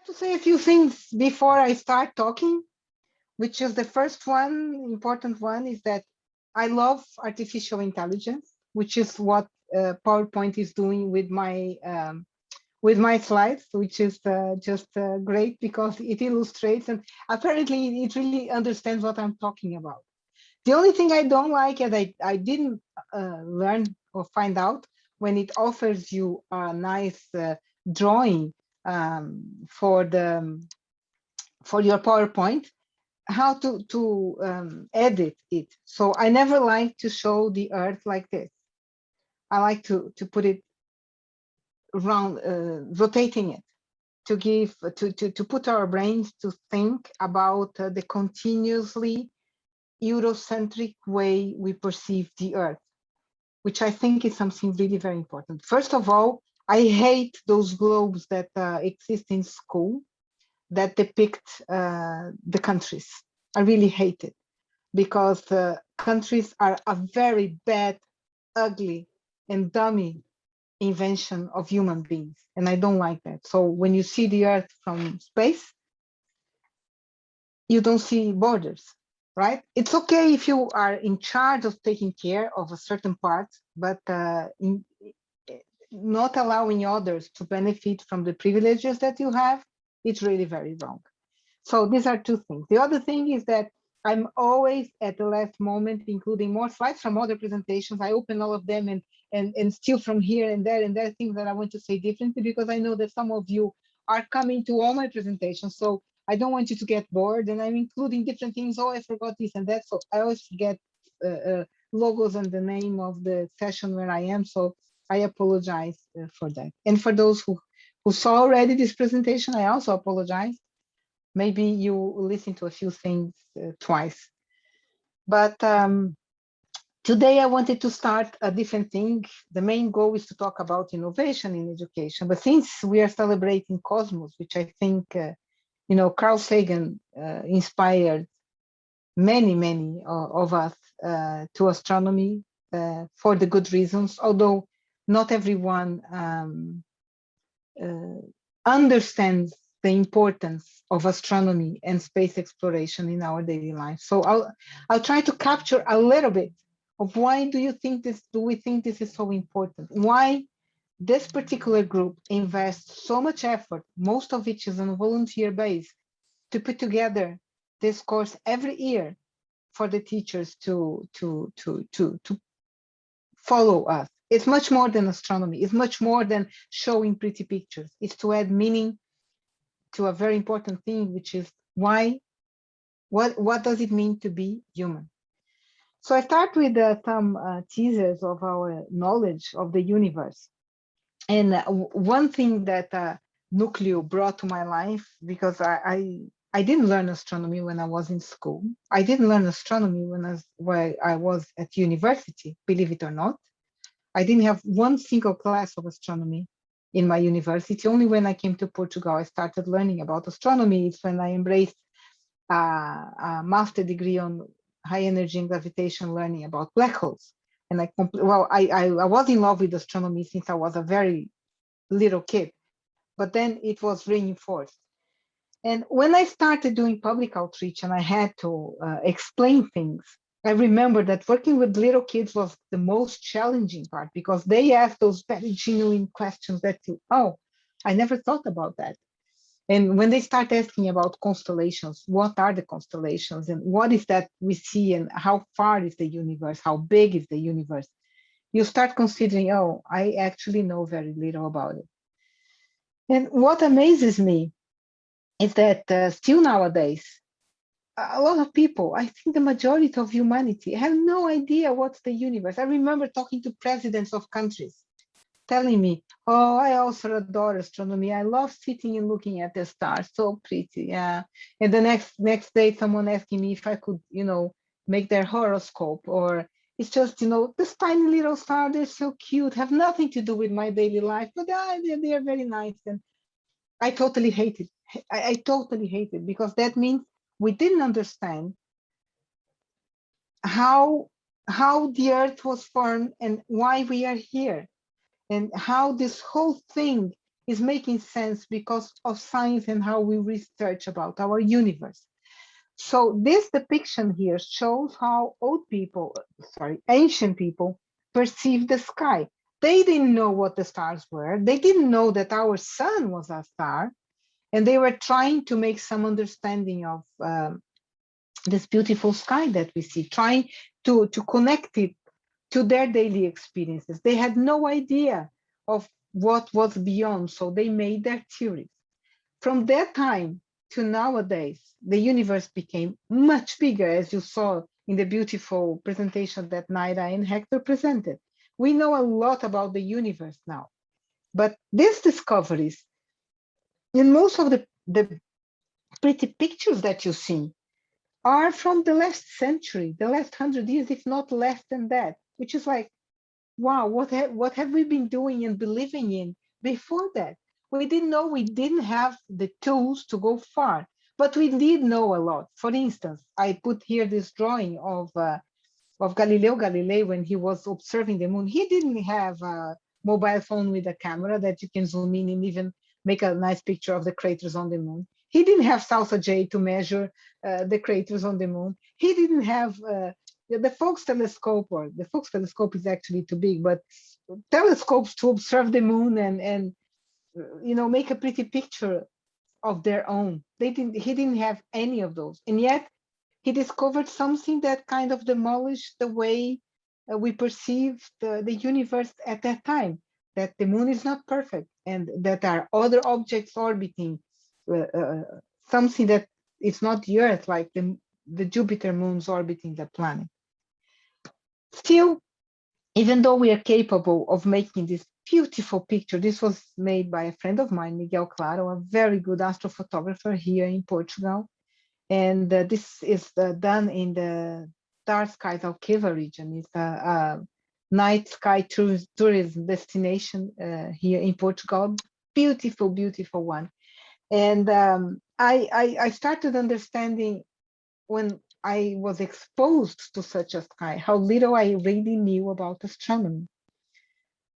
have to say a few things before I start talking, which is the first one, important one, is that I love artificial intelligence, which is what uh, PowerPoint is doing with my um, with my slides, which is uh, just uh, great because it illustrates and apparently it really understands what I'm talking about. The only thing I don't like is I, I didn't uh, learn or find out when it offers you a nice uh, drawing um, for the for your PowerPoint, how to, to um, edit it. So I never like to show the earth like this. I like to, to put it around, uh, rotating it to give, to, to, to put our brains to think about uh, the continuously Eurocentric way we perceive the earth, which I think is something really very important. First of all, I hate those globes that uh, exist in school that depict uh, the countries. I really hate it because uh, countries are a very bad, ugly, and dummy invention of human beings. And I don't like that. So when you see the earth from space, you don't see borders, right? It's okay if you are in charge of taking care of a certain part, but uh, in, not allowing others to benefit from the privileges that you have, it's really very wrong. So these are two things. The other thing is that I'm always at the last moment, including more slides from other presentations. I open all of them and, and, and steal from here and there and there are things that I want to say differently because I know that some of you are coming to all my presentations. So I don't want you to get bored and I'm including different things. Oh, I forgot this and that. So I always forget uh, uh, logos and the name of the session where I am. So I apologize uh, for that. And for those who, who saw already this presentation, I also apologize. Maybe you listen to a few things uh, twice. But um, today I wanted to start a different thing. The main goal is to talk about innovation in education. But since we are celebrating Cosmos, which I think, uh, you know, Carl Sagan uh, inspired many, many uh, of us uh, to astronomy uh, for the good reasons, although not everyone um, uh, understands the importance of astronomy and space exploration in our daily life. So I'll, I'll try to capture a little bit of why do you think this, do we think this is so important? Why this particular group invests so much effort, most of which is on a volunteer base, to put together this course every year for the teachers to, to, to, to, to follow us. It's much more than astronomy. It's much more than showing pretty pictures. It's to add meaning to a very important thing, which is why, what, what does it mean to be human? So I start with uh, some uh, teasers of our knowledge of the universe. And uh, one thing that uh, NUCLIO brought to my life, because I, I, I, didn't learn astronomy when I was in school. I didn't learn astronomy when I was, when I was at university, believe it or not. I didn't have one single class of astronomy in my university. Only when I came to Portugal, I started learning about astronomy. It's when I embraced uh, a master degree on high energy and gravitation learning about black holes. And I, well, I, I, I was in love with astronomy since I was a very little kid, but then it was reinforced. And when I started doing public outreach and I had to uh, explain things, I remember that working with little kids was the most challenging part because they ask those very genuine questions that you, oh, I never thought about that. And when they start asking about constellations, what are the constellations and what is that we see and how far is the universe, how big is the universe, you start considering, oh, I actually know very little about it. And what amazes me is that uh, still nowadays, a lot of people, I think the majority of humanity have no idea what's the universe. I remember talking to presidents of countries telling me, oh, I also adore astronomy. I love sitting and looking at the stars, so pretty, yeah. And the next next day, someone asking me if I could, you know, make their horoscope or it's just, you know, this tiny little star, they're so cute, have nothing to do with my daily life, but uh, they, they are very nice. And I totally hate it. I, I totally hate it because that means we didn't understand how how the earth was formed and why we are here and how this whole thing is making sense because of science and how we research about our universe. So this depiction here shows how old people, sorry, ancient people perceived the sky. They didn't know what the stars were. They didn't know that our sun was a star. And they were trying to make some understanding of um, this beautiful sky that we see, trying to, to connect it to their daily experiences. They had no idea of what was beyond, so they made their theories. From that time to nowadays, the universe became much bigger, as you saw in the beautiful presentation that Naira and Hector presented. We know a lot about the universe now, but these discoveries, in most of the, the pretty pictures that you see, are from the last century, the last hundred years, if not less than that, which is like, wow, what, ha what have we been doing and believing in before that? We didn't know we didn't have the tools to go far, but we did know a lot. For instance, I put here this drawing of uh, of Galileo Galilei when he was observing the moon. He didn't have a mobile phone with a camera that you can zoom in and even make a nice picture of the craters on the moon. He didn't have SalsaJ to measure uh, the craters on the moon. He didn't have uh, the Faulkes telescope, or the Faulkes telescope is actually too big, but telescopes to observe the moon and and you know make a pretty picture of their own. They didn't. He didn't have any of those, and yet he discovered something that kind of demolished the way uh, we perceive the, the universe at that time. That the moon is not perfect, and that are other objects orbiting uh, uh, something that is not the Earth, like the the Jupiter moons orbiting the planet. Still, even though we are capable of making this beautiful picture, this was made by a friend of mine, Miguel Claro, a very good astrophotographer here in Portugal. And uh, this is uh, done in the Dark Skies Alqueva region. It's a, a night sky tourism destination uh, here in Portugal. Beautiful, beautiful one. And um, I, I, I started understanding when I was exposed to such a sky, how little I really knew about astronomy.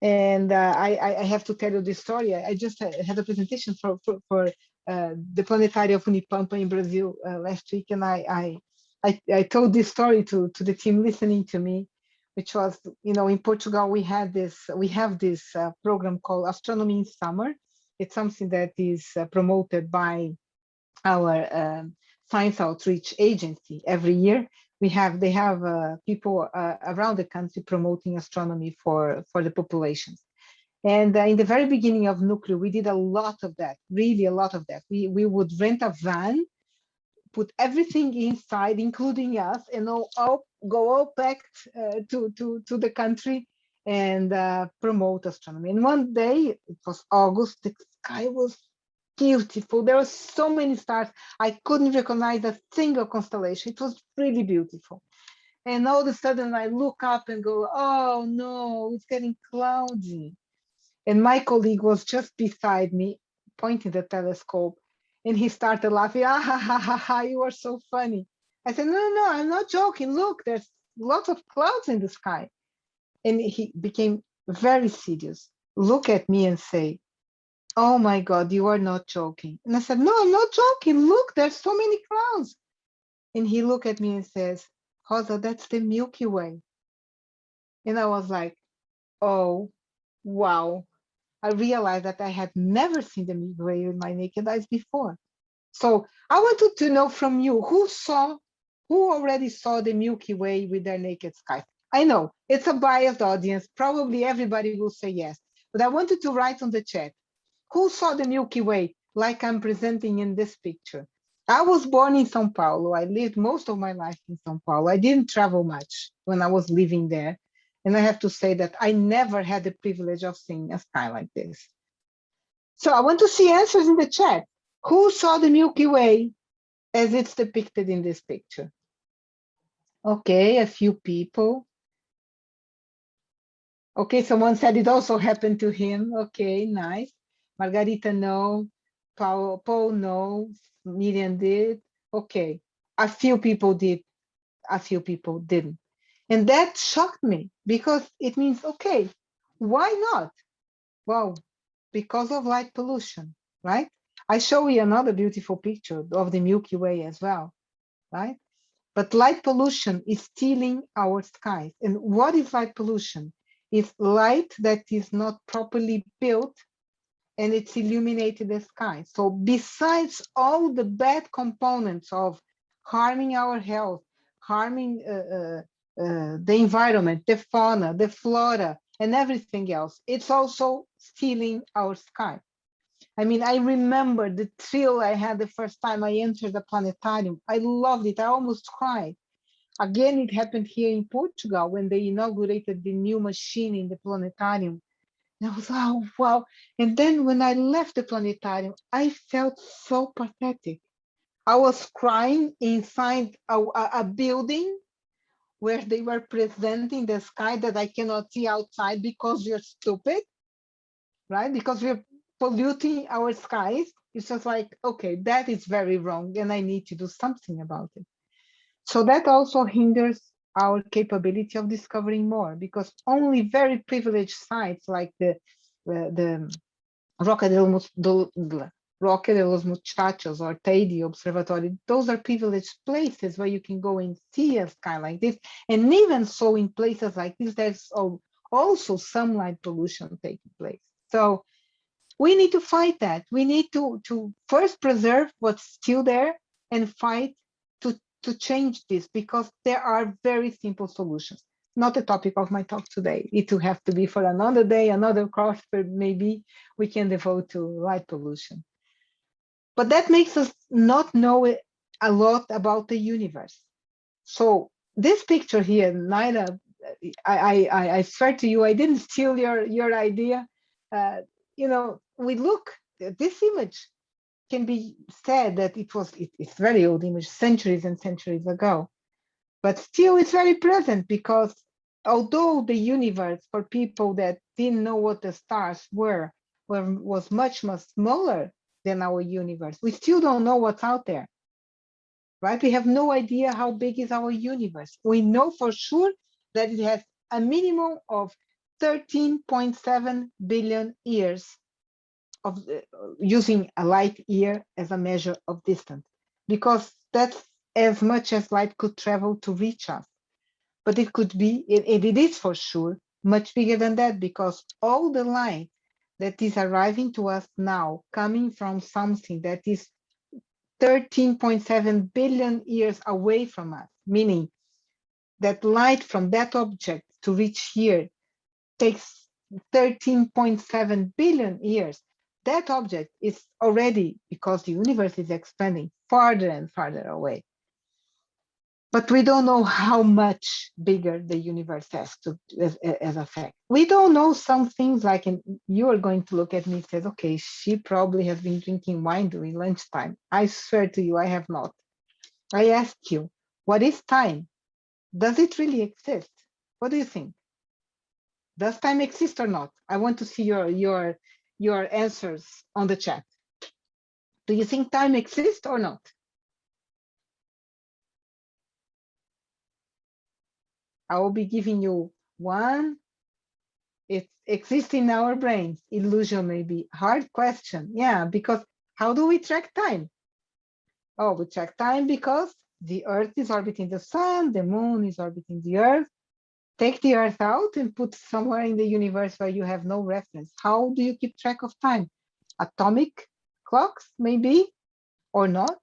And uh, I, I have to tell you this story. I just had a presentation for, for, for uh, the Planetário of Unipampa in Brazil uh, last week, and I, I, I, I, told this story to, to the team listening to me, which was, you know, in Portugal, we had this, we have this uh, program called Astronomy in Summer. It's something that is uh, promoted by our um, science outreach agency every year. We have they have uh, people uh, around the country promoting astronomy for for the populations. And uh, in the very beginning of NUCLIO, we did a lot of that, really a lot of that. We we would rent a van, put everything inside, including us, and all, all go all packed uh, to to to the country and uh, promote astronomy. And one day, it was August, the sky was beautiful. There were so many stars. I couldn't recognize a single constellation. It was really beautiful. And all of a sudden I look up and go, oh no, it's getting cloudy. And my colleague was just beside me, pointing the telescope, and he started laughing. Ah, ha, ha, ha, ha, you are so funny. I said, no, no, no, I'm not joking. Look, there's lots of clouds in the sky. And he became very serious. Look at me and say, oh my God, you are not joking. And I said, no, I'm not joking. Look, there's so many clouds. And he looked at me and says, Rosa, that's the Milky Way. And I was like, oh, wow. I realized that I had never seen the Milky Way with my naked eyes before. So I wanted to know from you, who saw, who already saw the Milky Way with their naked sky? I know it's a biased audience. Probably everybody will say yes, but I wanted to write on the chat, who saw the Milky Way like I'm presenting in this picture? I was born in Sao Paulo. I lived most of my life in Sao Paulo. I didn't travel much when I was living there. And I have to say that I never had the privilege of seeing a sky like this. So I want to see answers in the chat. Who saw the Milky Way as it's depicted in this picture? Okay, a few people. Okay, someone said it also happened to him. Okay, nice. Margarita, no. Paul, Paul, no. Miriam did. Okay. A few people did. A few people didn't. And that shocked me because it means, okay, why not? Well, because of light pollution, right? I show you another beautiful picture of the Milky Way as well, right? But light pollution is stealing our skies. And what is light pollution? It's light that is not properly built and it's illuminated the sky. So besides all the bad components of harming our health, harming uh, uh, uh, the environment, the fauna, the flora, and everything else, it's also stealing our sky. I mean, I remember the thrill I had the first time I entered the planetarium. I loved it. I almost cried. Again, it happened here in Portugal when they inaugurated the new machine in the planetarium. And I was, oh, wow. And then when I left the planetarium, I felt so pathetic. I was crying inside a, a, building where they were presenting the sky that I cannot see outside because you're stupid, right? Because we're polluting our skies. It's just like, okay, that is very wrong and I need to do something about it. So that also hinders our capability of discovering more because only very privileged sites like the uh, the Roque de los, Roque de los Muchachos or Teide Observatory, those are privileged places where you can go and see a sky like this. And even so in places like this, there's also some light pollution taking place. So we need to fight that. We need to, to first preserve what's still there and fight to to change this because there are very simple solutions. Not the topic of my talk today. It will have to be for another day, another course, but maybe we can devote to light pollution. But that makes us not know a lot about the universe. So this picture here, Naira, I, I, I swear to you, I didn't steal your, your idea. Uh, you know, we look at this image can be said that it was it, it's very old image centuries and centuries ago. But still it's very present because although the universe for people that didn't know what the stars were, were was much much smaller than our universe we still don't know what's out there. Right? We have no idea how big is our universe. We know for sure that it has a minimum of 13.7 billion years of the, using a light year as a measure of distance, because that's as much as light could travel to reach us. But it could be, and it is for sure, much bigger than that, because all the light that is arriving to us now, coming from something that is 13.7 billion years away from us, meaning that light from that object to reach here takes 13.7 billion years that object is already, because the universe is expanding farther and farther away. But we don't know how much bigger the universe has to as, as a fact. We don't know some things like, and you are going to look at me and say, okay, she probably has been drinking wine during lunchtime. I swear to you, I have not. I ask you, what is time? Does it really exist? What do you think? Does time exist or not? I want to see your, your your answers on the chat. Do you think time exists or not? I will be giving you one. It exists in our brains. Illusion maybe. Hard question. Yeah, because how do we track time? Oh, we track time because the Earth is orbiting the sun, the moon is orbiting the Earth, take the earth out and put somewhere in the universe where you have no reference. How do you keep track of time? Atomic clocks, maybe, or not?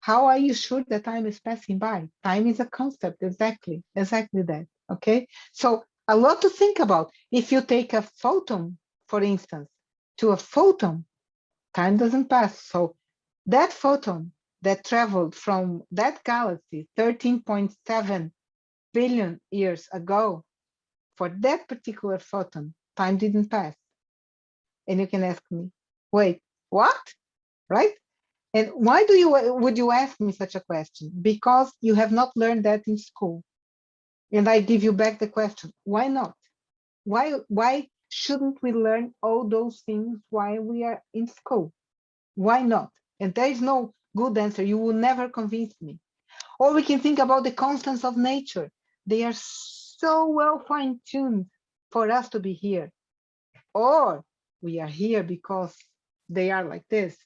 How are you sure that time is passing by? Time is a concept, exactly, exactly that, okay? So a lot to think about. If you take a photon, for instance, to a photon, time doesn't pass. So that photon that traveled from that galaxy, 13.7 billion years ago, for that particular photon, time didn't pass. And you can ask me, wait, what? Right? And why do you would you ask me such a question? Because you have not learned that in school. And I give you back the question, why not? Why why shouldn't we learn all those things while we are in school? Why not? And there is no good answer. You will never convince me. Or we can think about the constants of nature. They are so well fine-tuned for us to be here. Or we are here because they are like this.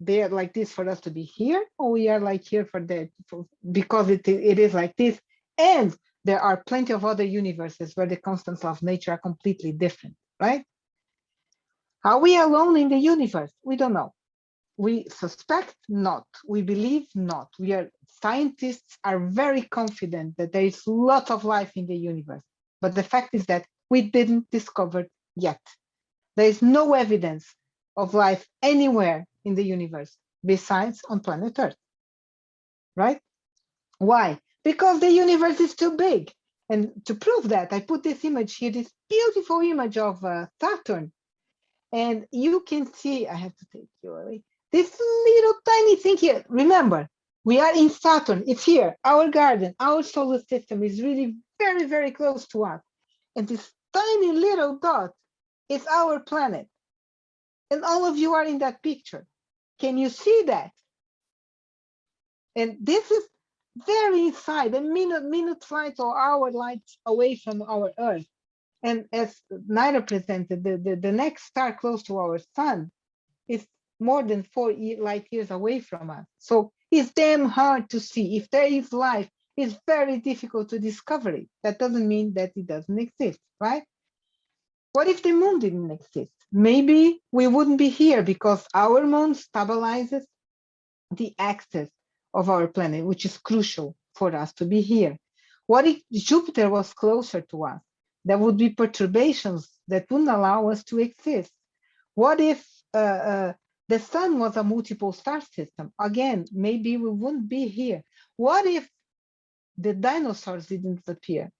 They are like this for us to be here, or we are like here for that because it, it is like this. And there are plenty of other universes where the constants of nature are completely different, right? Are we alone in the universe? We don't know. We suspect not. We believe not. We are scientists are very confident that there is lots of life in the universe. But the fact is that we didn't discover yet. There is no evidence of life anywhere in the universe besides on planet Earth. Right? Why? Because the universe is too big. And to prove that, I put this image here, this beautiful image of uh, Saturn. And you can see, I have to take you away, this little tiny thing here. Remember, we are in Saturn, it's here, our garden, our solar system is really very, very close to us. And this tiny little dot is our planet. And all of you are in that picture. Can you see that? And this is very inside, a minute, minute light or hour light away from our Earth. And as Naira presented, the, the, the next star close to our sun is more than four light years away from us. So it's damn hard to see. If there is life, it's very difficult to discover it. That doesn't mean that it doesn't exist, right? What if the moon didn't exist? Maybe we wouldn't be here because our moon stabilizes the axis of our planet, which is crucial for us to be here. What if Jupiter was closer to us? There would be perturbations that wouldn't allow us to exist. What if uh, uh, the sun was a multiple star system? Again, maybe we wouldn't be here. What if the dinosaurs didn't appear?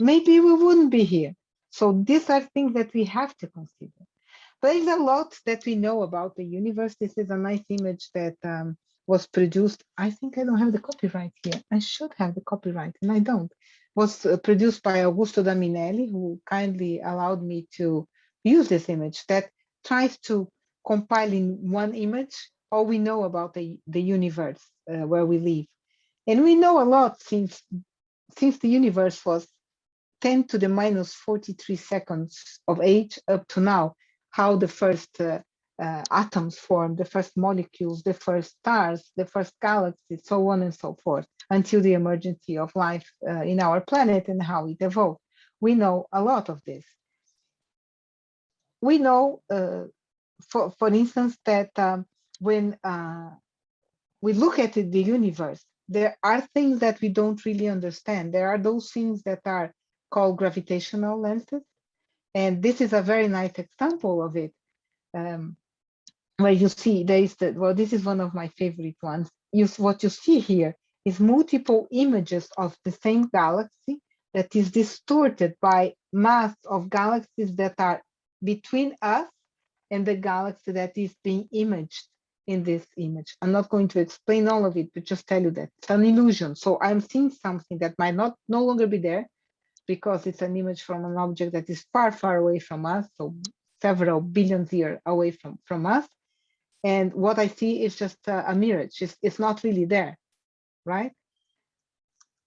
Maybe we wouldn't be here. So these are things that we have to consider. There is a lot that we know about the universe. This is a nice image that um, was produced. I think I don't have the copyright here. I should have the copyright and I don't. Was uh, produced by Augusto da Minelli, who kindly allowed me to use this image that tries to compile in one image all we know about the, the universe uh, where we live. And we know a lot since, since the universe was 10 to the minus 43 seconds of age up to now, how the first uh, uh, atoms form, the first molecules, the first stars, the first galaxies, so on and so forth, until the emergence of life uh, in our planet and how it evolved. We know a lot of this. We know, uh, for, for instance, that um, when uh, we look at the universe, there are things that we don't really understand. There are those things that are called gravitational lenses. And this is a very nice example of it. Um, where you see there is the, well, this is one of my favorite ones. You, what you see here is multiple images of the same galaxy that is distorted by mass of galaxies that are between us and the galaxy that is being imaged in this image. I'm not going to explain all of it, but just tell you that it's an illusion. So I'm seeing something that might not no longer be there because it's an image from an object that is far, far away from us. So several billions years away from, from us. And what I see is just a, a mirage. It's, it's not really there, right?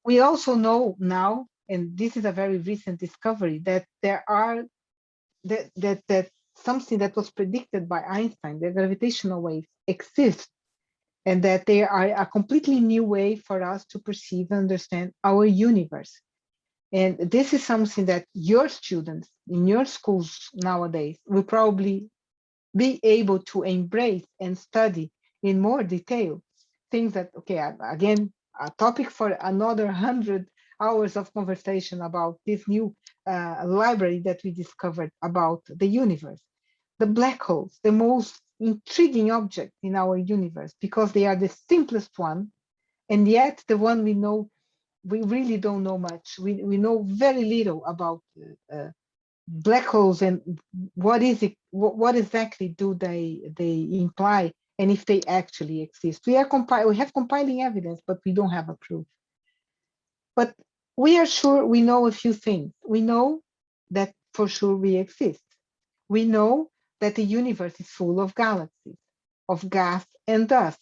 We also know now, and this is a very recent discovery, that there are that that that something that was predicted by Einstein, the gravitational waves exist, and that they are a completely new way for us to perceive and understand our universe. And this is something that your students in your schools nowadays will probably be able to embrace and study in more detail things that okay again a topic for another 100 hours of conversation about this new uh, library that we discovered about the universe. The black holes the most intriguing object in our universe because they are the simplest one and yet the one we know we really don't know much. We, we know very little about uh, black holes and what is it what, what exactly do they they imply and if they actually exist. We are compile we have compiling evidence but we don't have a proof. But we are sure we know a few things. We know that for sure we exist. We know that the universe is full of galaxies of gas and dust.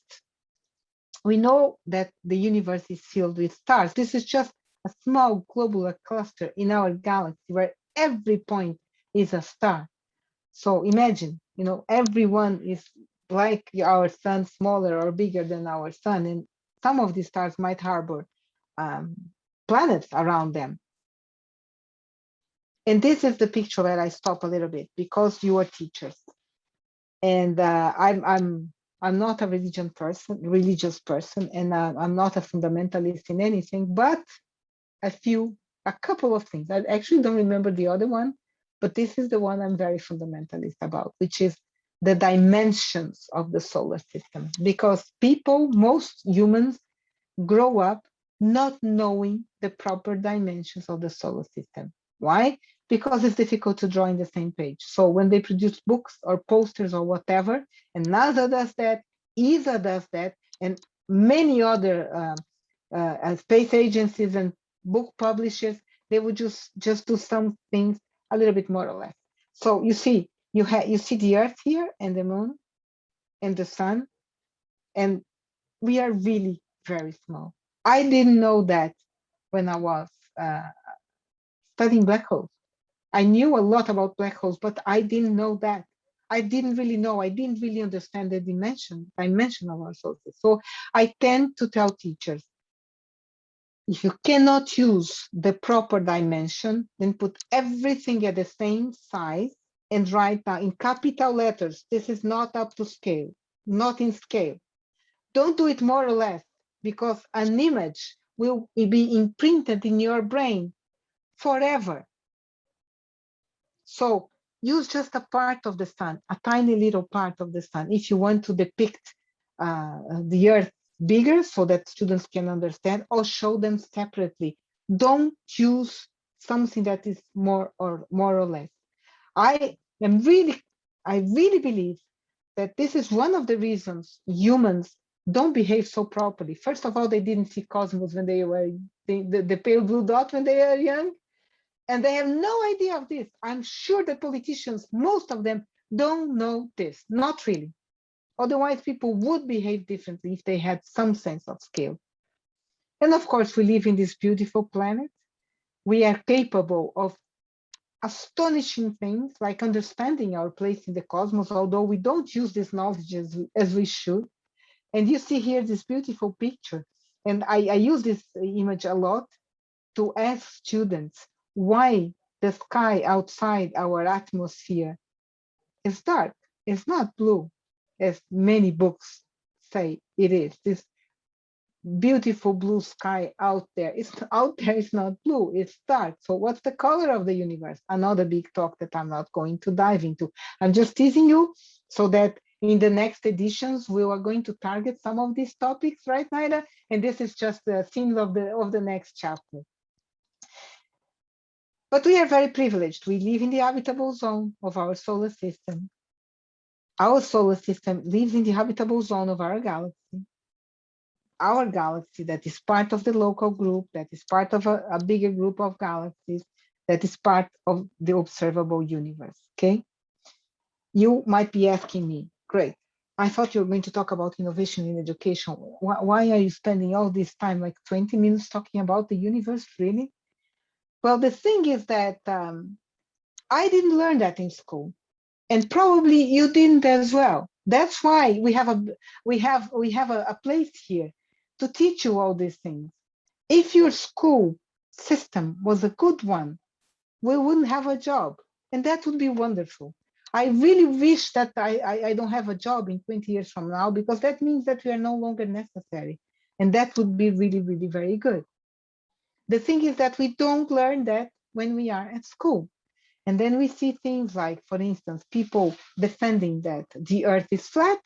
We know that the universe is filled with stars. This is just a small globular cluster in our galaxy where every point is a star. So imagine, you know, everyone is like our sun, smaller or bigger than our sun, and some of these stars might harbor um, planets around them. And this is the picture where I stop a little bit because you are teachers, and uh, I'm I'm I'm not a religion person, religious person, and uh, I'm not a fundamentalist in anything, but a few, a couple of things. I actually don't remember the other one, but this is the one I'm very fundamentalist about, which is the dimensions of the solar system. Because people, most humans, grow up not knowing the proper dimensions of the solar system. Why? Because it's difficult to draw in the same page. So when they produce books or posters or whatever, and NASA does that, ESA does that, and many other uh, uh, space agencies and book publishers, they would just, just do some things a little bit more or less. So you see, you have you see the earth here and the moon and the sun, and we are really very small. I didn't know that when I was uh, studying black holes. I knew a lot about black holes, but I didn't know that. I didn't really know, I didn't really understand the dimension, dimension of our sources. So I tend to tell teachers, if you cannot use the proper dimension, then put everything at the same size and write down in capital letters, this is not up to scale, not in scale. Don't do it more or less because an image will be imprinted in your brain forever. So use just a part of the sun, a tiny little part of the sun, if you want to depict uh, the earth bigger so that students can understand or show them separately. Don't choose something that is more or more or less. I am really, I really believe that this is one of the reasons humans don't behave so properly. First of all, they didn't see cosmos when they were the, the, the pale blue dot when they were young. And they have no idea of this. I'm sure that politicians, most of them don't know this, not really. Otherwise, people would behave differently if they had some sense of scale. And of course, we live in this beautiful planet. We are capable of astonishing things like understanding our place in the cosmos, although we don't use this knowledge as, as we should. And you see here this beautiful picture. And I, I use this image a lot to ask students why the sky outside our atmosphere is dark. It's not blue as many books say it is. This beautiful blue sky out there. It's out there, it's not blue, it's dark. So what's the color of the universe? Another big talk that I'm not going to dive into. I'm just teasing you so that in the next editions, we are going to target some of these topics, right, Naira? And this is just the themes of the of the next chapter. But we are very privileged. We live in the habitable zone of our solar system. Our solar system lives in the habitable zone of our galaxy. Our galaxy that is part of the local group, that is part of a, a bigger group of galaxies, that is part of the observable universe, okay? You might be asking me, great, I thought you were going to talk about innovation in education. Why, why, are you spending all this time, like 20 minutes talking about the universe, really? Well, the thing is that um, I didn't learn that in school and probably you didn't as well. That's why we have a we have we have a, a place here to teach you all these things. If your school system was a good one, we wouldn't have a job, and that would be wonderful. I really wish that I, I, I don't have a job in 20 years from now, because that means that we are no longer necessary. And that would be really, really very good. The thing is that we don't learn that when we are at school. And then we see things like, for instance, people defending that the earth is flat,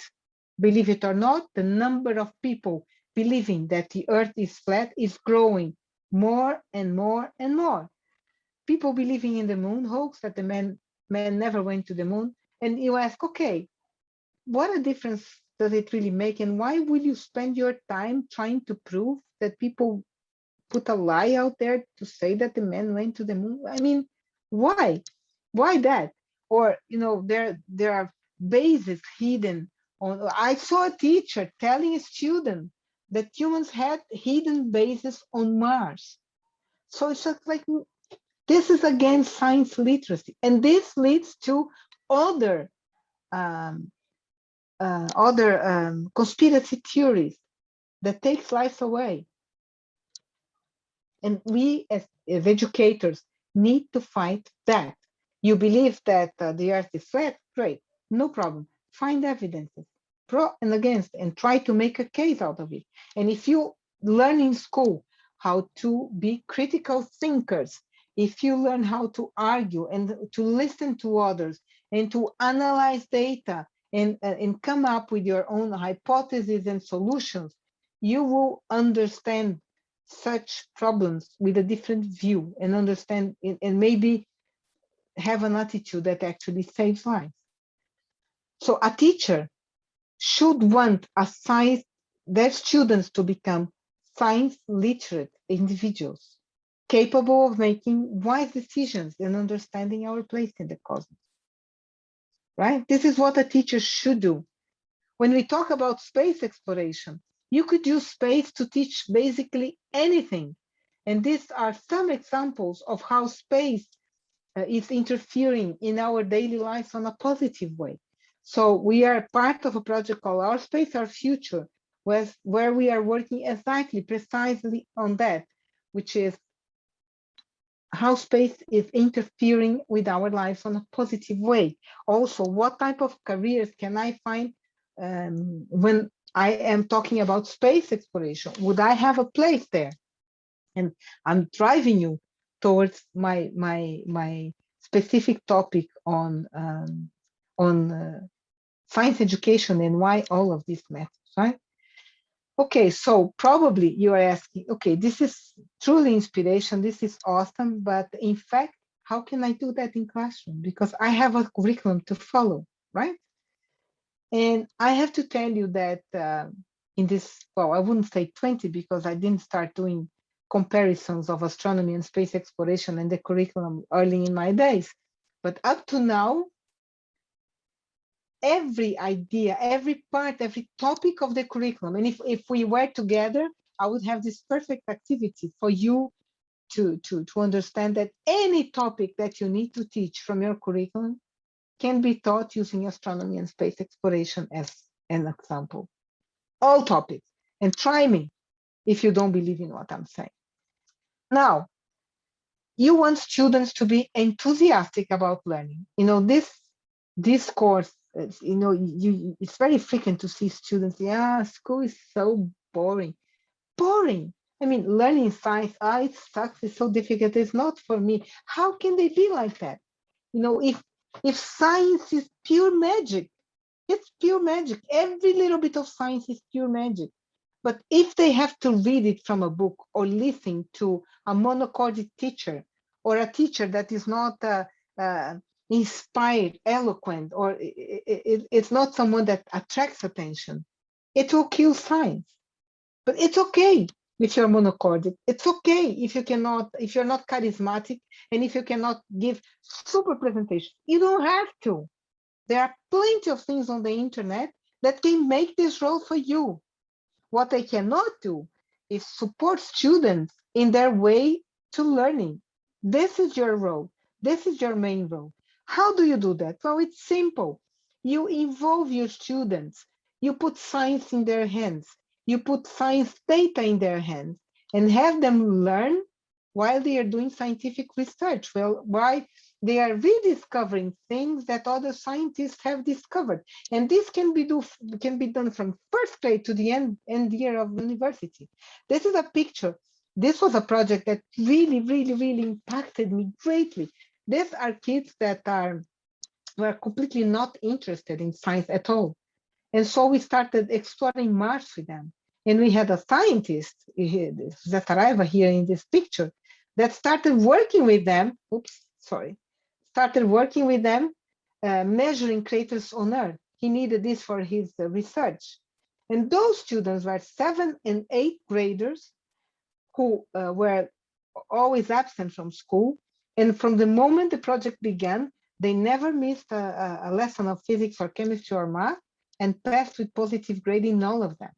believe it or not, the number of people believing that the earth is flat is growing more and more and more. People believing in the moon hoax that the man, man never went to the moon. And you ask, okay, what a difference does it really make? And why will you spend your time trying to prove that people put a lie out there to say that the man went to the moon? I mean, why? Why that? Or, you know, there, there are bases hidden on, I saw a teacher telling a student that humans had hidden bases on Mars. So it's just like, this is again science literacy. And this leads to other um, uh, other um, conspiracy theories that takes lives away. And we as, as educators need to fight that. You believe that uh, the earth is flat, great, no problem. Find evidences, pro and against, and try to make a case out of it. And if you learn in school how to be critical thinkers, if you learn how to argue and to listen to others and to analyze data and, uh, and come up with your own hypotheses and solutions, you will understand such problems with a different view and understand and maybe have an attitude that actually saves lives. So a teacher should want a science, their students to become science literate individuals capable of making wise decisions and understanding our place in the cosmos right? This is what a teacher should do. When we talk about space exploration, you could use space to teach basically anything. And these are some examples of how space uh, is interfering in our daily lives on a positive way. So we are part of a project called Our Space, Our Future, where, where we are working exactly, precisely on that, which is how space is interfering with our lives on a positive way. Also, what type of careers can I find um, when I am talking about space exploration? Would I have a place there? And I'm driving you towards my my my specific topic on um, on uh, science education and why all of this matters, right? Okay, so probably you are asking, okay, this is truly inspiration, this is awesome, but in fact, how can I do that in classroom? Because I have a curriculum to follow, right? And I have to tell you that uh, in this, well, I wouldn't say 20 because I didn't start doing comparisons of astronomy and space exploration and the curriculum early in my days. But up to now, every idea, every part, every topic of the curriculum. And if, if we were together, I would have this perfect activity for you to, to, to understand that any topic that you need to teach from your curriculum can be taught using astronomy and space exploration as an example. All topics. And try me if you don't believe in what I'm saying. Now, you want students to be enthusiastic about learning. You know, this, this course you know, you it's very frequent to see students, yeah, school is so boring. Boring. I mean, learning science, ah, it sucks, it's so difficult, it's not for me. How can they be like that? You know, if if science is pure magic, it's pure magic. Every little bit of science is pure magic. But if they have to read it from a book or listen to a monochorded teacher or a teacher that is not uh, uh, inspired, eloquent, or it, it, it's not someone that attracts attention, it will kill science. But it's okay if you're monochordic. It's okay if you cannot, if you're not charismatic, and if you cannot give super presentation. You don't have to. There are plenty of things on the internet that can make this role for you. What I cannot do is support students in their way to learning. This is your role. This is your main role. How do you do that? Well, it's simple. You involve your students. You put science in their hands. You put science data in their hands and have them learn while they are doing scientific research. Well, why they are rediscovering things that other scientists have discovered. And this can be, do, can be done from first grade to the end, end year of university. This is a picture. This was a project that really, really, really impacted me greatly these are kids that are were completely not interested in science at all. And so we started exploring Mars with them. And we had a scientist, Zataraiva here in this picture, that started working with them, oops, sorry, started working with them, uh, measuring craters on Earth. He needed this for his uh, research. And those students were seven and eight graders who uh, were always absent from school and from the moment the project began, they never missed a, a lesson of physics or chemistry or math and passed with positive grade in all of them.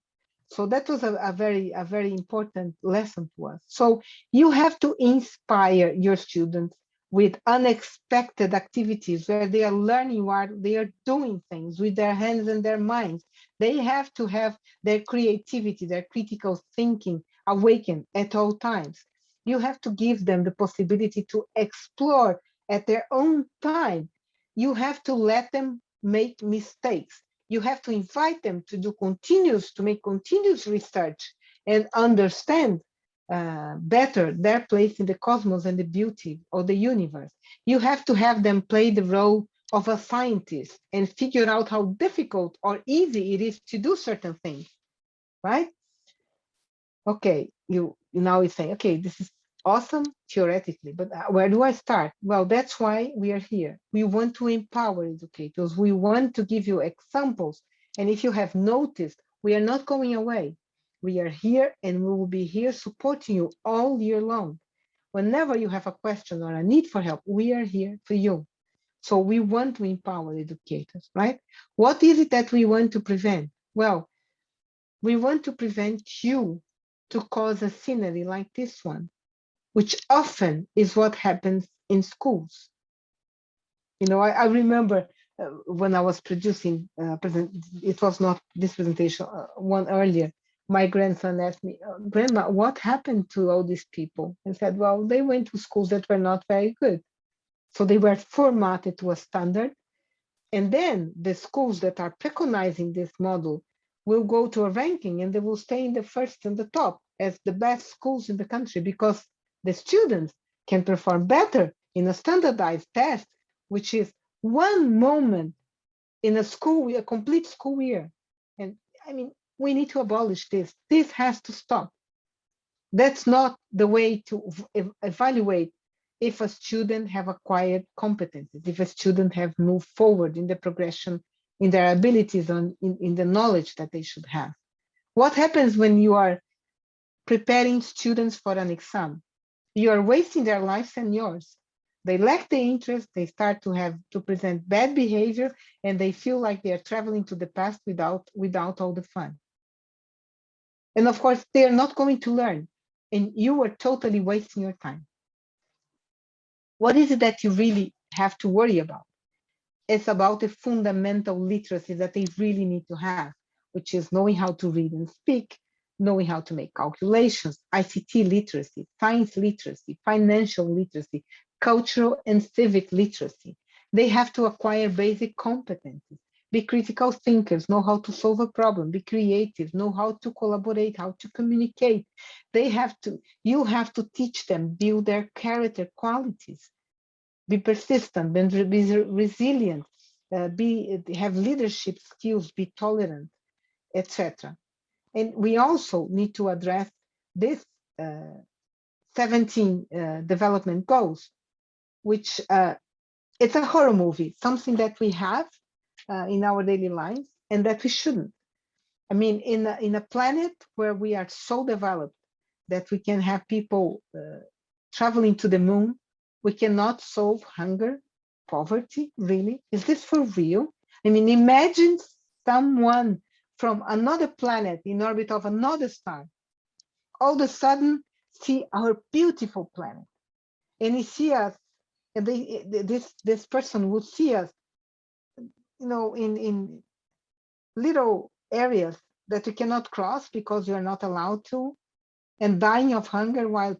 So that was a, a, very, a very important lesson to us. So you have to inspire your students with unexpected activities where they are learning while they are doing things with their hands and their minds. They have to have their creativity, their critical thinking awakened at all times. You have to give them the possibility to explore at their own time. You have to let them make mistakes. You have to invite them to do continuous, to make continuous research and understand uh, better their place in the cosmos and the beauty of the universe. You have to have them play the role of a scientist and figure out how difficult or easy it is to do certain things, right? Okay, you, you now you say, okay, this is awesome theoretically, but uh, where do I start? Well, that's why we are here. We want to empower educators. We want to give you examples. And if you have noticed, we are not going away. We are here and we will be here supporting you all year long. Whenever you have a question or a need for help, we are here for you. So we want to empower educators, right? What is it that we want to prevent? Well, we want to prevent you to cause a scenery like this one, which often is what happens in schools. You know, I, I remember uh, when I was producing, uh, present, it was not this presentation, uh, one earlier, my grandson asked me, uh, Grandma, what happened to all these people? I said, well, they went to schools that were not very good. So they were formatted to a standard. And then the schools that are preconizing this model will go to a ranking and they will stay in the first and the top as the best schools in the country because the students can perform better in a standardized test, which is one moment in a school, a complete school year. And I mean, we need to abolish this. This has to stop. That's not the way to evaluate if a student have acquired competencies, if a student have moved forward in the progression, in their abilities, and in, in the knowledge that they should have. What happens when you are preparing students for an exam? You are wasting their lives and yours. They lack the interest, they start to have to present bad behavior, and they feel like they are traveling to the past without, without all the fun. And of course, they're not going to learn and you are totally wasting your time. What is it that you really have to worry about? It's about the fundamental literacy that they really need to have, which is knowing how to read and speak, knowing how to make calculations, ICT literacy, science literacy, financial literacy, cultural and civic literacy. They have to acquire basic competencies be critical thinkers, know how to solve a problem, be creative, know how to collaborate, how to communicate. They have to, you have to teach them, build their character qualities, be persistent, be resilient, uh, be have leadership skills, be tolerant, etc. And we also need to address this uh, 17 uh, development goals, which uh, it's a horror movie, something that we have uh, in our daily lives and that we shouldn't. I mean, in a, in a planet where we are so developed that we can have people uh, traveling to the moon, we cannot solve hunger, poverty, really? Is this for real? I mean, imagine someone from another planet in orbit of another star, all of a sudden see our beautiful planet. And he see us, and they, this, this person would see us you know, in, in little areas that you cannot cross because you're not allowed to, and dying of hunger while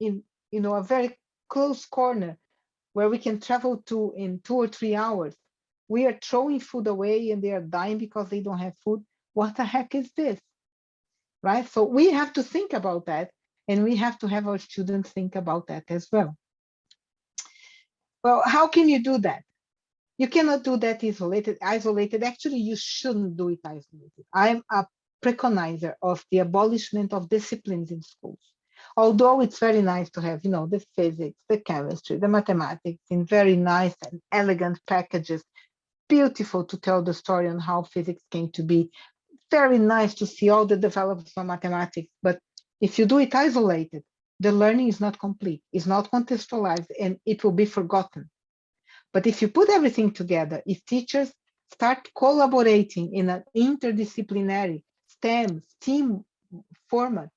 in, you know, a very close corner where we can travel to in two or three hours. We are throwing food away and they are dying because they don't have food. What the heck is this? Right? So we have to think about that and we have to have our students think about that as well. Well, how can you do that? You cannot do that isolated. Isolated. Actually, you shouldn't do it isolated. I'm a preconizer of the abolishment of disciplines in schools. Although it's very nice to have, you know, the physics, the chemistry, the mathematics in very nice and elegant packages. Beautiful to tell the story on how physics came to be. Very nice to see all the developments of mathematics. But if you do it isolated, the learning is not complete, it's not contextualized, and it will be forgotten. But if you put everything together, if teachers start collaborating in an interdisciplinary STEM, team format,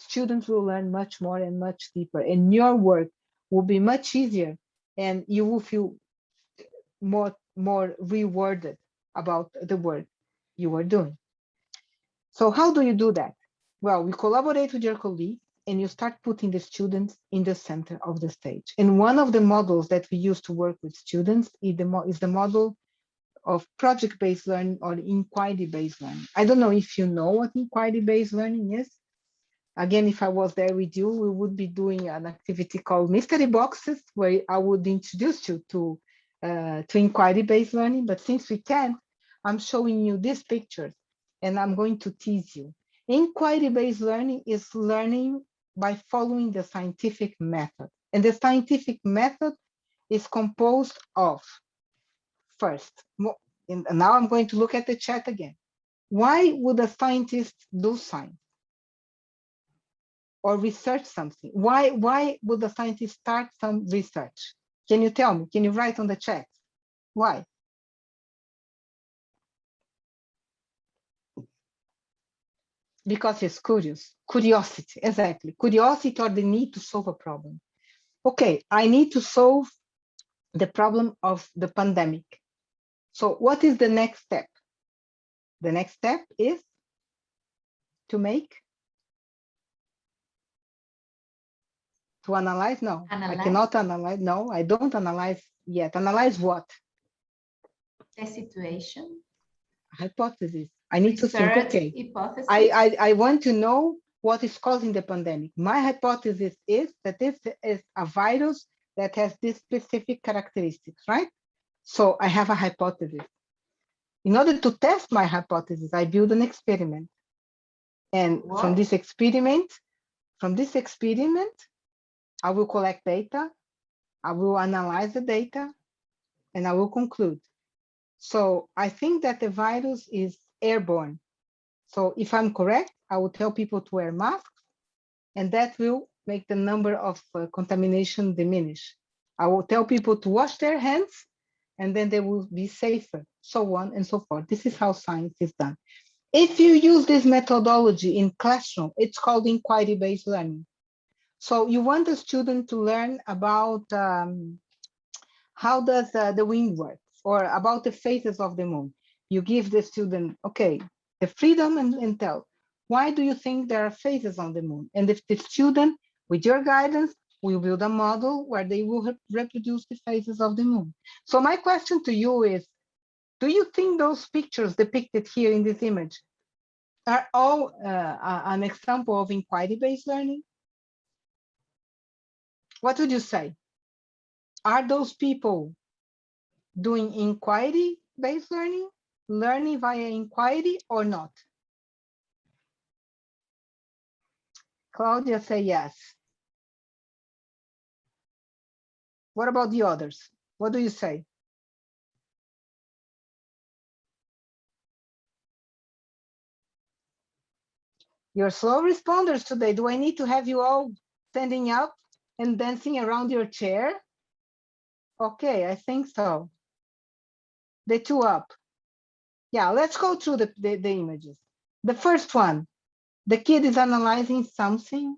students will learn much more and much deeper and your work will be much easier and you will feel more, more rewarded about the work you are doing. So how do you do that? Well, we collaborate with your colleagues and you start putting the students in the center of the stage. And one of the models that we use to work with students is the, is the model of project-based learning or inquiry-based learning. I don't know if you know what inquiry-based learning is. Again, if I was there with you, we would be doing an activity called mystery boxes, where I would introduce you to, uh, to inquiry-based learning. But since we can, I'm showing you these pictures and I'm going to tease you. Inquiry-based learning is learning by following the scientific method. And the scientific method is composed of, first, now I'm going to look at the chat again. Why would a scientist do science? Or research something? Why, why would a scientist start some research? Can you tell me? Can you write on the chat? Why? because it's curious, curiosity, exactly. Curiosity or the need to solve a problem. Okay, I need to solve the problem of the pandemic. So what is the next step? The next step is to make, to analyze, no, analyze. I cannot analyze, no, I don't analyze yet. Analyze what? The situation. Hypothesis. I need to think, okay, I, I, I want to know what is causing the pandemic. My hypothesis is that this is a virus that has these specific characteristics, right? So I have a hypothesis. In order to test my hypothesis, I build an experiment. And from this experiment, from this experiment, I will collect data, I will analyze the data, and I will conclude. So I think that the virus is airborne. So if I'm correct, I will tell people to wear masks and that will make the number of uh, contamination diminish. I will tell people to wash their hands and then they will be safer, so on and so forth. This is how science is done. If you use this methodology in classroom, it's called inquiry-based learning. So you want the student to learn about um, how does uh, the wind work or about the phases of the moon you give the student, okay, the freedom and, and tell, why do you think there are phases on the moon? And if the student, with your guidance, will build a model where they will reproduce the phases of the moon. So my question to you is, do you think those pictures depicted here in this image are all uh, an example of inquiry-based learning? What would you say? Are those people doing inquiry-based learning learning via inquiry or not? Claudia say yes. What about the others? What do you say? You're slow responders today. Do I need to have you all standing up and dancing around your chair? Okay, I think so. The two up. Yeah, let's go through the, the, the images. The first one, the kid is analyzing something.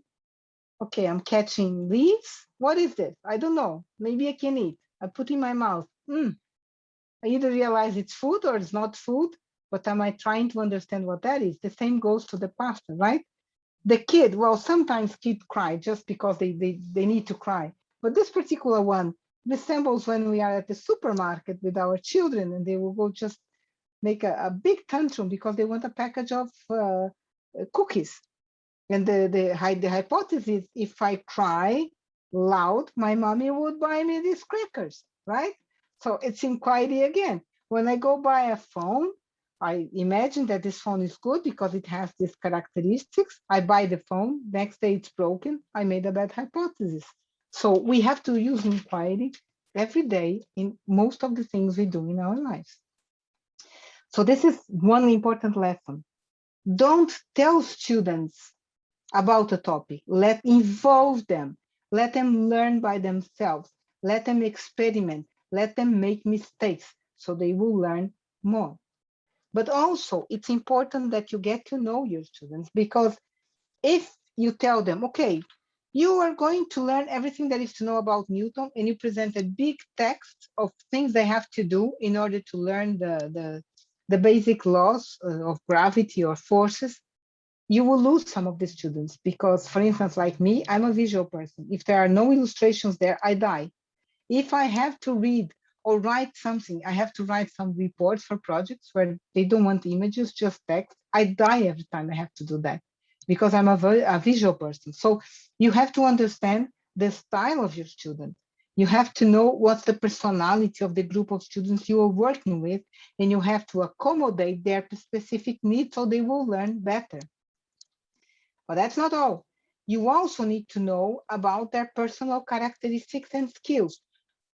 Okay, I'm catching leaves. What is this? I don't know. Maybe I can eat. I put in my mouth. Mm. I either realize it's food or it's not food, but am I trying to understand what that is? The same goes to the pasta, right? The kid, well, sometimes kids cry just because they, they, they need to cry. But this particular one resembles when we are at the supermarket with our children and they will go just make a, a big tantrum because they want a package of uh, cookies. And the, the, the hypothesis, if I cry loud, my mommy would buy me these crackers, right? So it's inquiry again. When I go buy a phone, I imagine that this phone is good because it has these characteristics. I buy the phone, next day it's broken. I made a bad hypothesis. So we have to use inquiry every day in most of the things we do in our lives. So this is one important lesson. Don't tell students about a topic, let involve them, let them learn by themselves, let them experiment, let them make mistakes so they will learn more. But also it's important that you get to know your students because if you tell them, okay, you are going to learn everything there is to know about Newton and you present a big text of things they have to do in order to learn the, the, the basic laws uh, of gravity or forces, you will lose some of the students because, for instance, like me, I'm a visual person. If there are no illustrations there, I die. If I have to read or write something, I have to write some reports for projects where they don't want images, just text. I die every time I have to do that because I'm a, a visual person. So you have to understand the style of your student. You have to know what's the personality of the group of students you are working with, and you have to accommodate their specific needs so they will learn better. But that's not all. You also need to know about their personal characteristics and skills.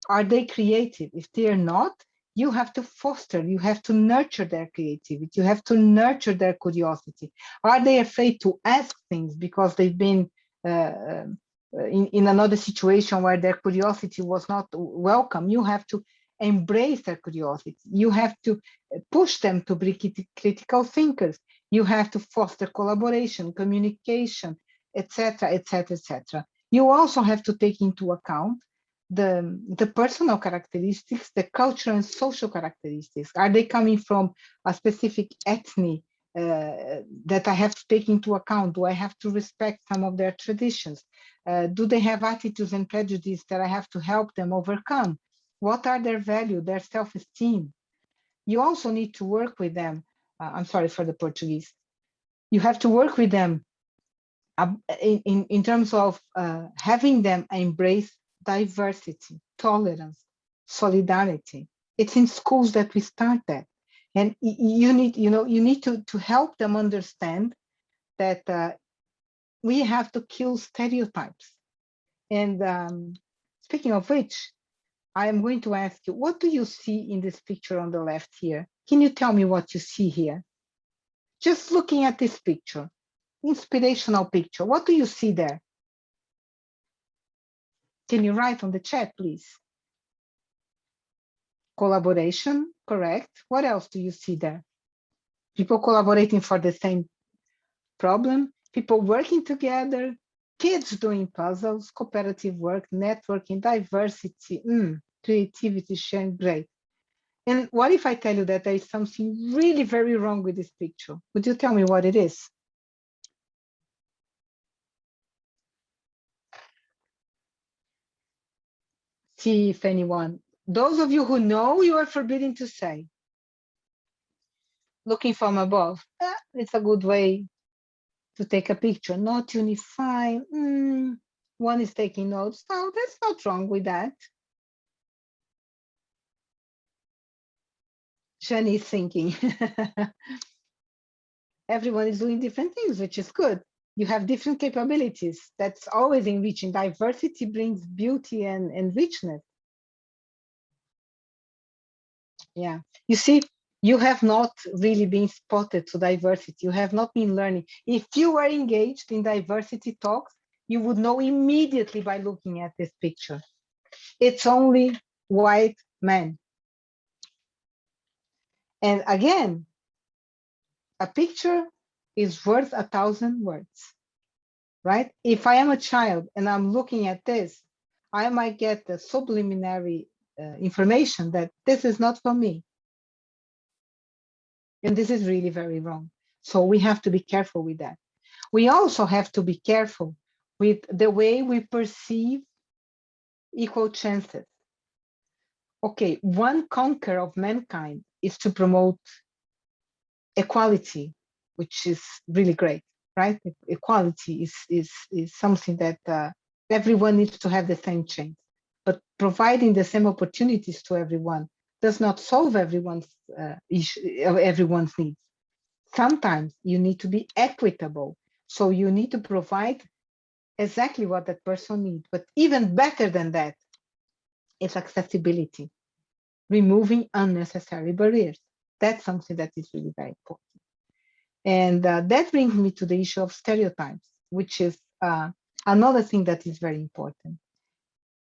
Are they creative? If they are not, you have to foster, you have to nurture their creativity, you have to nurture their curiosity. Are they afraid to ask things because they've been uh, in, in another situation where their curiosity was not welcome? You have to embrace their curiosity. You have to push them to be critical thinkers. You have to foster collaboration, communication, etc., etc., etc. You also have to take into account the, the personal characteristics, the cultural and social characteristics? Are they coming from a specific ethnic uh, that I have to take into account? Do I have to respect some of their traditions? Uh, do they have attitudes and prejudices that I have to help them overcome? What are their value, their self-esteem? You also need to work with them. Uh, I'm sorry for the Portuguese. You have to work with them uh, in, in, in terms of uh, having them embrace diversity, tolerance, solidarity. It's in schools that we start that. And you need, you know, you need to, to help them understand that uh, we have to kill stereotypes. And um, speaking of which, I am going to ask you, what do you see in this picture on the left here? Can you tell me what you see here? Just looking at this picture, inspirational picture, what do you see there? Can you write on the chat, please? Collaboration, correct. What else do you see there? People collaborating for the same problem, people working together, kids doing puzzles, cooperative work, networking, diversity, mm, creativity, sharing, great. And what if I tell you that there is something really very wrong with this picture? Would you tell me what it is? See if anyone, those of you who know, you are forbidden to say. Looking from above, eh, it's a good way to take a picture, not unify. Mm, one is taking notes. No, there's not wrong with that. Jenny thinking. Everyone is doing different things, which is good you have different capabilities. That's always enriching. Diversity brings beauty and, and richness. Yeah, you see, you have not really been spotted to diversity. You have not been learning. If you were engaged in diversity talks, you would know immediately by looking at this picture. It's only white men. And again, a picture is worth a thousand words, right? If I am a child and I'm looking at this, I might get the subliminary uh, information that this is not for me. And this is really very wrong. So we have to be careful with that. We also have to be careful with the way we perceive equal chances. Okay, one conquer of mankind is to promote equality which is really great, right? Equality is, is, is something that uh, everyone needs to have the same chance. But providing the same opportunities to everyone does not solve everyone's uh, issue, everyone's needs. Sometimes you need to be equitable. So you need to provide exactly what that person needs. But even better than that is accessibility, removing unnecessary barriers. That's something that is really very important. And uh, that brings me to the issue of stereotypes, which is uh, another thing that is very important.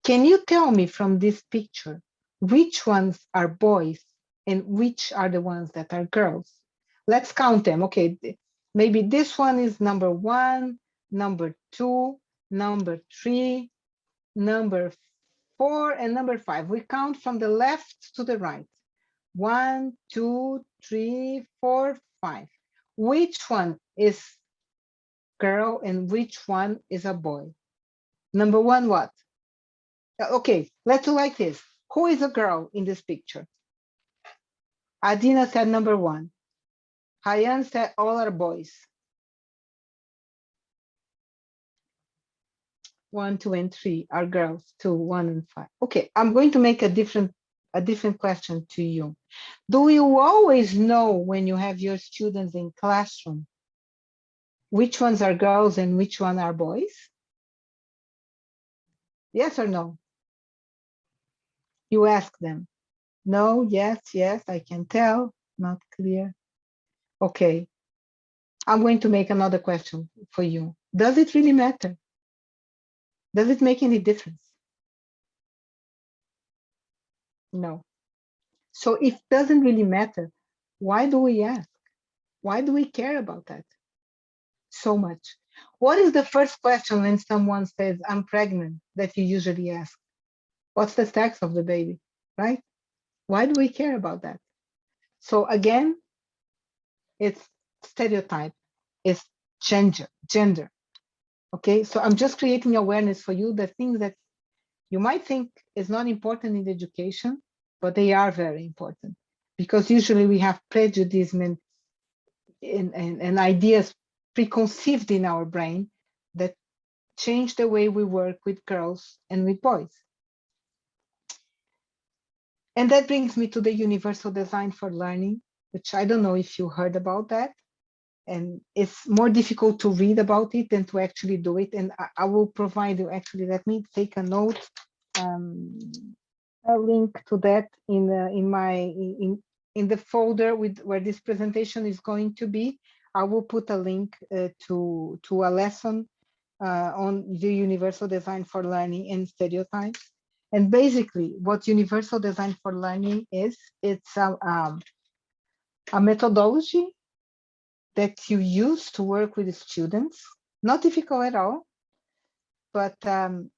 Can you tell me from this picture, which ones are boys and which are the ones that are girls? Let's count them. Okay, maybe this one is number one, number two, number three, number four, and number five. We count from the left to the right. One, two, three, four, five. Which one is girl and which one is a boy? Number one, what? Uh, Okay, let's do like this. Who is a girl in this picture? Adina said number one. Hayan said all are boys. One, two, and three are girls, two, one, and five. Okay, I'm going to make a different a different question to you. Do you always know when you have your students in classroom which ones are girls and which one are boys? Yes or no? You ask them. No, yes, yes, I can tell, not clear. Okay. I'm going to make another question for you. Does it really matter? Does it make any difference? No. So it doesn't really matter, why do we ask? Why do we care about that so much? What is the first question when someone says, I'm pregnant, that you usually ask? What's the sex of the baby, right? Why do we care about that? So again, it's stereotype, it's gender, gender. Okay, so I'm just creating awareness for you, the things that you might think is not important in education, but they are very important because usually we have prejudice and, and, and, and ideas preconceived in our brain that change the way we work with girls and with boys. And that brings me to the universal design for learning, which I don't know if you heard about that. And it's more difficult to read about it than to actually do it. And I, I will provide you, actually, let me take a note, um, a link to that in, the, in my, in, in the folder with where this presentation is going to be. I will put a link uh, to, to a lesson uh, on the universal design for learning and stereotypes. And basically what universal design for learning is, it's a, um, a methodology that you use to work with students, not difficult at all, but um,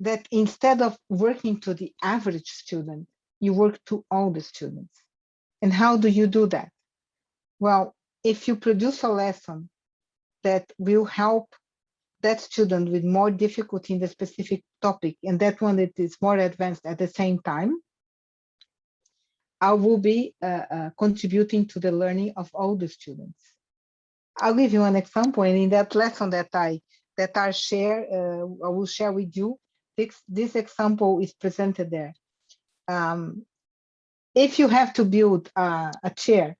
that instead of working to the average student, you work to all the students. And how do you do that? Well, if you produce a lesson that will help that student with more difficulty in the specific topic and that one that is more advanced at the same time, I will be uh, uh, contributing to the learning of all the students. I'll give you an example, and in that lesson that I that I share, uh, I will share with you. This this example is presented there. Um, if you have to build a, a chair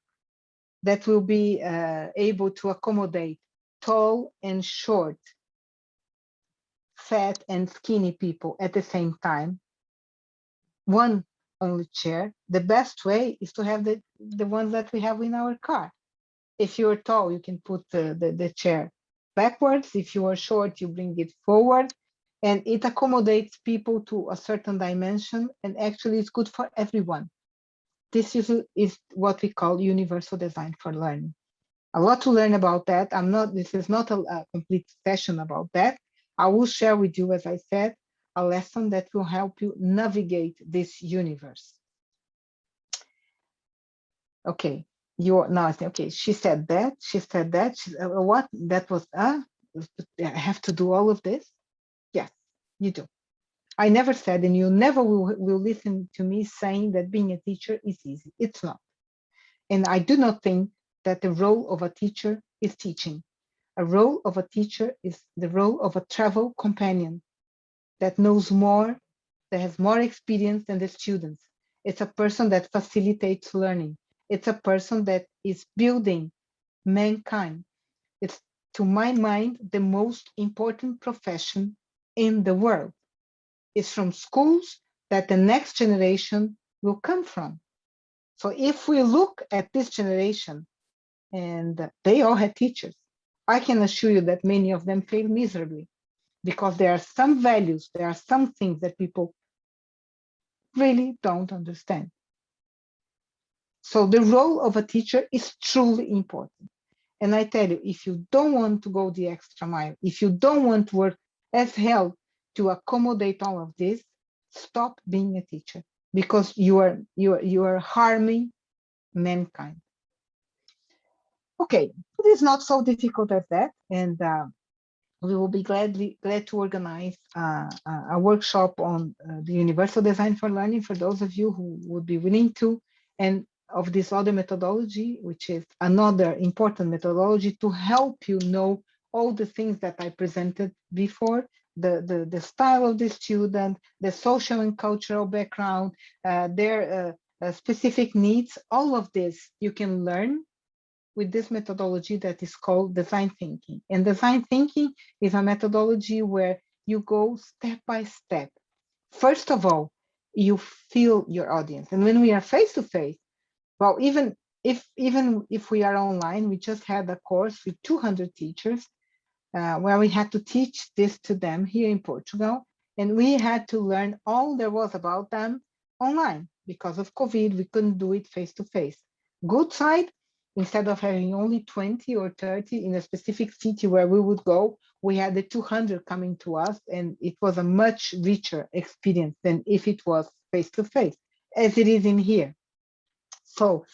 that will be uh, able to accommodate tall and short, fat and skinny people at the same time, one only chair, the best way is to have the, the ones that we have in our car. If you're tall, you can put the, the, the chair backwards. If you are short, you bring it forward and it accommodates people to a certain dimension and actually it's good for everyone. This is, is what we call universal design for learning. A lot to learn about that. I'm not, this is not a, a complete session about that. I will share with you, as I said, a lesson that will help you navigate this universe. Okay, you now okay. She said that. She said that. She, uh, what? That was uh. I have to do all of this. Yes, you do. I never said, and you never will, will listen to me saying that being a teacher is easy. It's not. And I do not think that the role of a teacher is teaching. A role of a teacher is the role of a travel companion that knows more, that has more experience than the students. It's a person that facilitates learning. It's a person that is building mankind. It's, to my mind, the most important profession in the world. It's from schools that the next generation will come from. So if we look at this generation, and they all had teachers, I can assure you that many of them failed miserably because there are some values, there are some things that people really don't understand. So the role of a teacher is truly important. And I tell you, if you don't want to go the extra mile, if you don't want to work as hell to accommodate all of this, stop being a teacher because you are you are you are harming mankind. Okay, it is not so difficult as that, and uh, we will be gladly glad to organize uh, a workshop on uh, the universal design for learning for those of you who would be willing to, and of this other methodology, which is another important methodology to help you know all the things that I presented before, the, the, the style of the student, the social and cultural background, uh, their uh, uh, specific needs, all of this you can learn with this methodology that is called design thinking. And design thinking is a methodology where you go step by step. First of all, you feel your audience. And when we are face to face, well, even if even if we are online, we just had a course with 200 teachers uh, where we had to teach this to them here in Portugal. And we had to learn all there was about them online because of COVID, we couldn't do it face to face. Good side, instead of having only 20 or 30 in a specific city where we would go, we had the 200 coming to us and it was a much richer experience than if it was face to face, as it is in here. So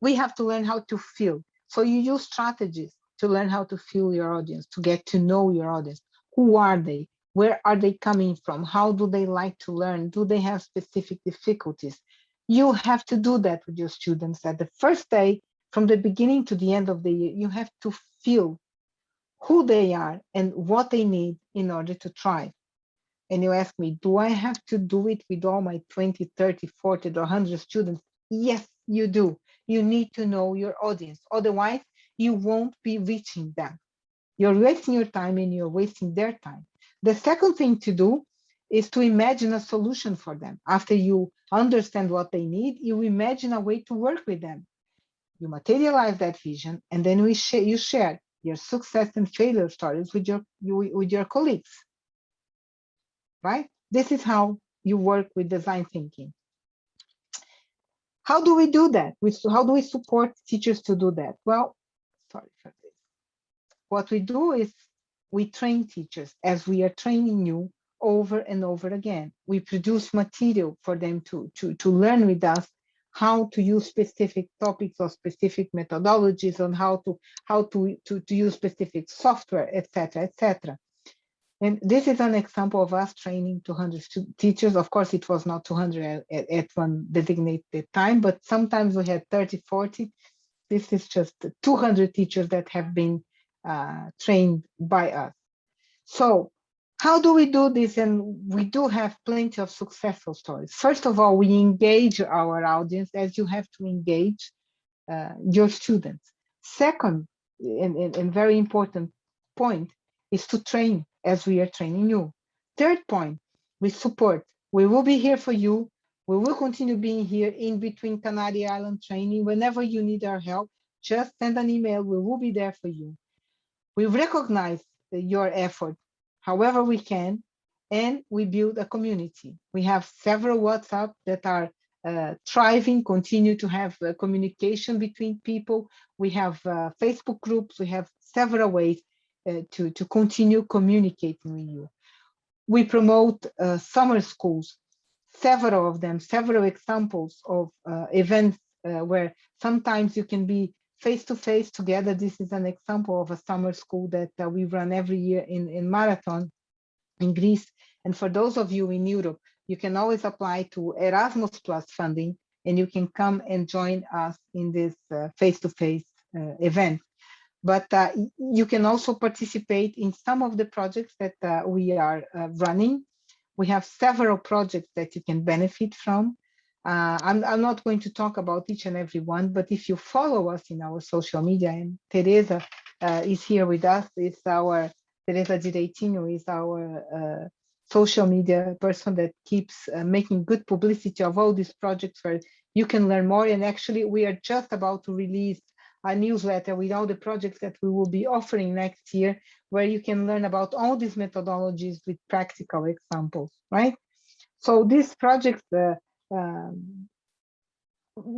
we have to learn how to feel. So you use strategies to learn how to feel your audience, to get to know your audience. Who are they? Where are they coming from? How do they like to learn? Do they have specific difficulties? You have to do that with your students at the first day from the beginning to the end of the year, you have to feel who they are and what they need in order to thrive. And you ask me, do I have to do it with all my 20, 30, 40, or 100 students? Yes, you do. You need to know your audience. Otherwise, you won't be reaching them. You're wasting your time and you're wasting their time. The second thing to do is to imagine a solution for them. After you understand what they need, you imagine a way to work with them you materialize that vision, and then we sh you share your success and failure stories with your you, with your colleagues. Right? This is how you work with design thinking. How do we do that? We, how do we support teachers to do that? Well, sorry for this. What we do is we train teachers as we are training you over and over again. We produce material for them to, to, to learn with us how to use specific topics or specific methodologies on how to how to to, to use specific software etc etc and this is an example of us training 200 teachers. Of course it was not 200 at, at one designated time but sometimes we had 30 40 this is just 200 teachers that have been uh, trained by us. So how do we do this? And we do have plenty of successful stories. First of all, we engage our audience as you have to engage uh, your students. Second, and, and, and very important point is to train as we are training you. Third point, we support. We will be here for you. We will continue being here in between Canary Island training. Whenever you need our help, just send an email. We will be there for you. We recognize your effort however we can, and we build a community. We have several WhatsApp that are uh, thriving, continue to have uh, communication between people. We have uh, Facebook groups, we have several ways uh, to, to continue communicating with you. We promote uh, summer schools, several of them, several examples of uh, events where sometimes you can be face to face together. This is an example of a summer school that uh, we run every year in, in Marathon in Greece. And for those of you in Europe, you can always apply to Erasmus Plus funding and you can come and join us in this uh, face-to-face uh, -face, event. But uh, you can also participate in some of the projects that uh, we are uh, running. We have several projects that you can benefit from. Uh, I'm, I'm not going to talk about each and every one, but if you follow us in our social media, and Teresa uh, is here with us, is our, Teresa Direitinho is our uh, social media person that keeps uh, making good publicity of all these projects where you can learn more. And actually, we are just about to release a newsletter with all the projects that we will be offering next year, where you can learn about all these methodologies with practical examples, right? So these projects, uh, um,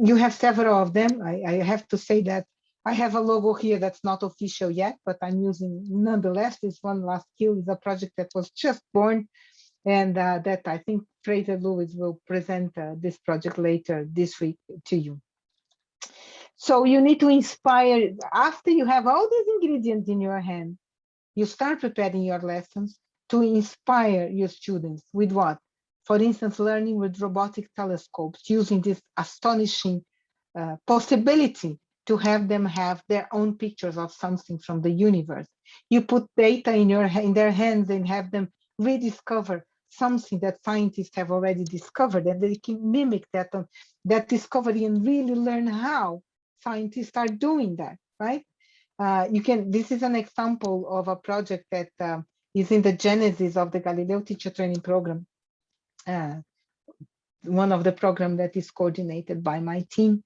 you have several of them. I, I, have to say that I have a logo here that's not official yet, but I'm using nonetheless. This one last kill is a project that was just born and uh, that I think Fraser Lewis will present uh, this project later this week to you. So you need to inspire, after you have all these ingredients in your hand, you start preparing your lessons to inspire your students with what? For instance, learning with robotic telescopes, using this astonishing uh, possibility to have them have their own pictures of something from the universe. You put data in your in their hands and have them rediscover something that scientists have already discovered and they can mimic that uh, that discovery and really learn how scientists are doing that right uh, you can this is an example of a project that uh, is in the genesis of the galileo teacher training program one of the program that is coordinated by my team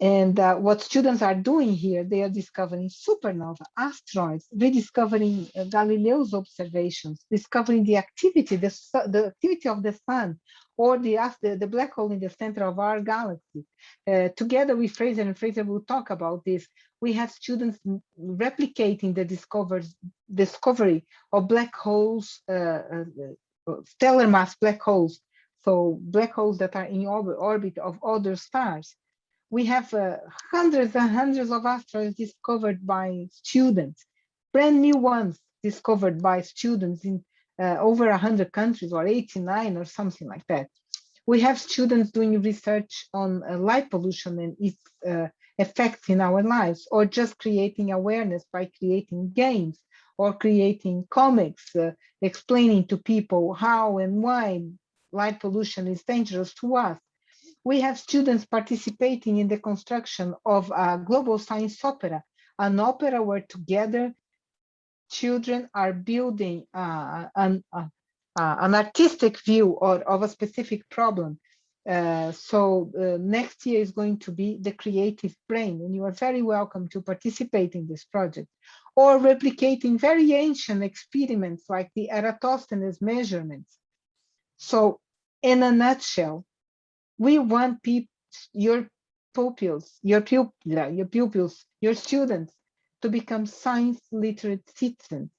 and uh, what students are doing here, they are discovering supernova, asteroids, rediscovering uh, Galileo's observations, discovering the activity, the, the activity of the sun, or the, the, the black hole in the center of our galaxy. Uh, together with Fraser, and Fraser will talk about this, we have students replicating the discovery of black holes, uh, uh, uh, stellar mass black holes, so black holes that are in orbit, of other stars. We have uh, hundreds and hundreds of asteroids discovered by students, brand new ones discovered by students in uh, over 100 countries or 89 or something like that. We have students doing research on uh, light pollution and its uh, effects in our lives, or just creating awareness by creating games or creating comics, uh, explaining to people how and why light pollution is dangerous to us we have students participating in the construction of a global science opera, an opera where together children are building uh, an, uh, uh, an artistic view or of a specific problem. Uh, so uh, next year is going to be the creative brain and you are very welcome to participate in this project or replicating very ancient experiments like the Eratosthenes measurements. So in a nutshell, we want your pupils, your pupil, your pupils, your students to become science literate citizens.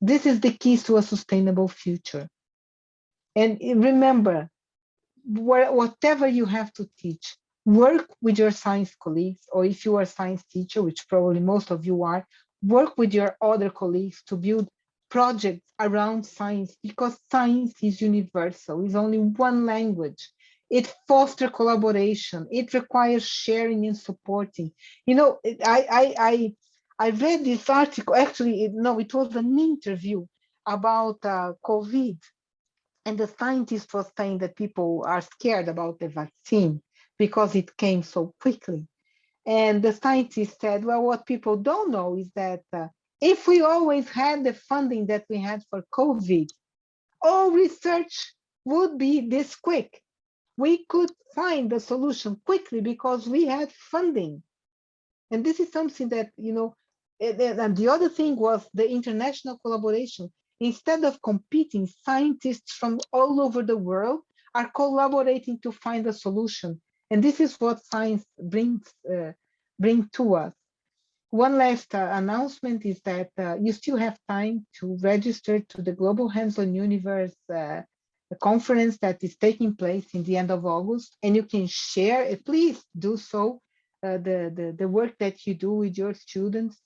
This is the key to a sustainable future. And eh, remember, whatever you have to teach, work with your science colleagues, or if you are a science teacher, which probably most of you are, work with your other colleagues to build projects around science because science is universal, is only one language. It fosters collaboration. It requires sharing and supporting. You know i i i, I read this article actually no it was an interview about uh, covid and the scientist was saying that people are scared about the vaccine because it came so quickly and the scientist said well what people don't know is that uh, if we always had the funding that we had for covid all research would be this quick we could find the solution quickly because we had funding. And this is something that, you know, and the other thing was the international collaboration. Instead of competing, scientists from all over the world are collaborating to find a solution. And this is what science brings, uh, bring to us. One last uh, announcement is that uh, you still have time to register to the Global Hands-on Universe uh, conference that is taking place in the end of August, and you can share, it. please do so, uh, the, the, the work that you do with your students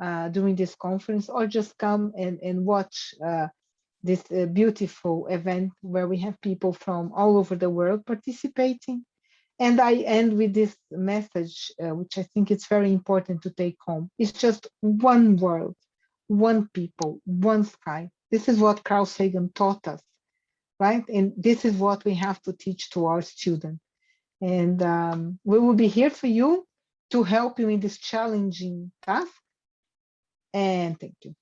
uh, during this conference, or just come and, and watch uh, this uh, beautiful event where we have people from all over the world participating. And I end with this message, uh, which I think it's very important to take home. It's just one world, one people, one sky. This is what Carl Sagan taught us right? And this is what we have to teach to our students. And um, we will be here for you to help you in this challenging task. And thank you.